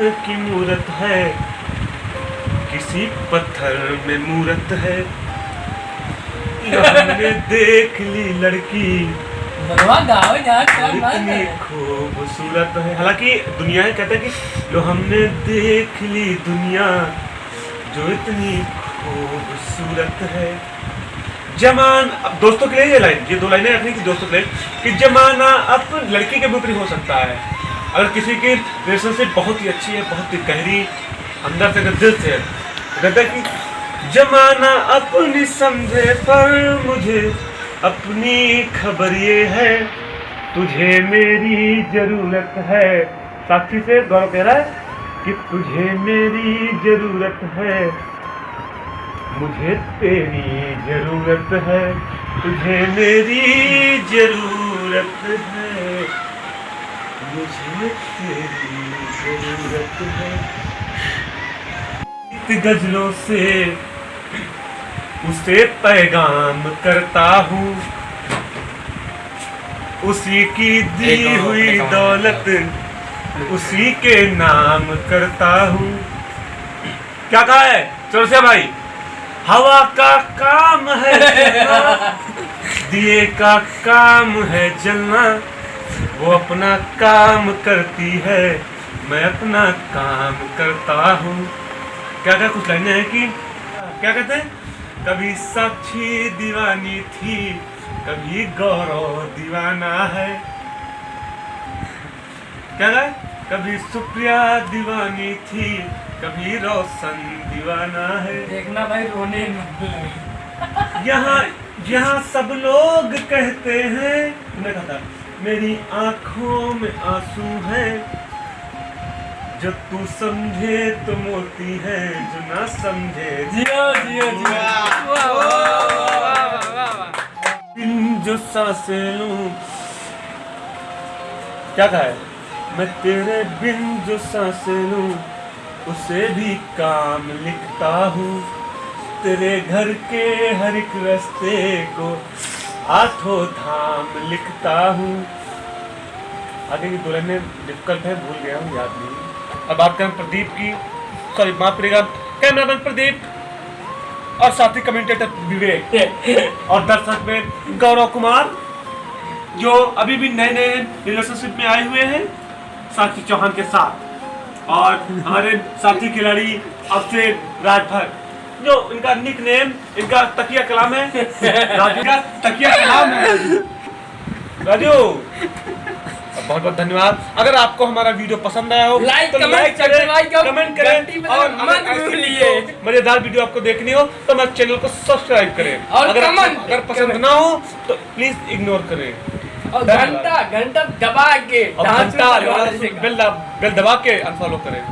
की मूरत है। किसी पत्थर में मूरत है। हमने देख ली लड़की। जो इतनी खूबसूरत है। हालाँकि दुनिया ये कहते हैं कि लो हमने देख ली दुनिया जो इतनी खूबसूरत है। जमान अब दोस्तों के लिए ये लाइन ये दो लाइनें रखनी थी दोस्तों के लिए कि जमाना अब लड़की के ऊपर हो सकता है। अगर किसी की रिलेशनशिप बहुत ही अच्छी है, बहुत ही गहरी, अंदर से दिल से है तो कहता है कि जमाना अपनी समझे, पर मुझे अपनी खबर ये है, तुझे मेरी ज़रूरत है। साक्षी से गौरव कह रहा है कि तुझे मेरी ज़रूरत है, मुझे तेरी ज़रूरत है, तुझे मेरी ज़रूरत है। मुझे तेरी ज़रूरत है। गजलों से उसे पैगाम करता हूँ। उसी की दी हुई दौलत उसी के नाम करता हूँ। क्या कहा है? चौरसिया भाई। हवा का काम है दिए का काम है जलना। वो अपना काम करती है। मैं अपना काम करता हूँ। क्या क्या कुछ लाइनें हैं कि? क्या कहते हैं? कभी साक्षी दीवानी थी कभी गौरव दीवाना है। क्या है कभी सुप्रिया दीवानी थी कभी रोशन दीवाना है। देखना भाई रोने यहाँ यहाँ सब लोग कहते हैं। मैंने कहा था मेरी आँखों में आँसू है। जो तू समझे तो मोती है जो ना समझे जियो जियो जियो। जो साँसें लूँ। क्या कहा है? मैं तेरे बिन जो साँसें लूँ उसे भी काम लिखता हूँ। तेरे घर के हर एक रास्ते को आठों धाम लिखता हूँ। आगे की दुल्हन में डिफ़िकल्ट है, भूल गया हूँ, याद नहीं अब बात करें प्रदीप की। सॉरी, माफ़ करिएगा। कैमरामैन प्रदीप? और साथी कमेंटेटर विवेक। और दर्शक में गौरव कुमार, जो अभी भी नए नए रिलेशनशिप में आए हुए हैं, साक्षी चौहान के साथ। और हमारे साथी खिलाड़ी अक्षय राजभर। जो इनका निक नेम इनका तकिया कलाम है। राजू का तकिया कलाम है। राजू। बहुत बहुत धन्यवाद। अगर आपको हमारा वीडियो पसंद आया हो Like, तो लाइक करें कमेंट करें। और मत अगर वीडियो- मज़ेदार वीडियो आपको देखनी हो तो हमारे चैनल को सब्सक्राइब करें। और अगर अगर पसंद ना हो तो प्लीज़ इग्नोर करें। और घंटा घंटा दबा के और घंटा। बेल दबा के अनफॉलो करें।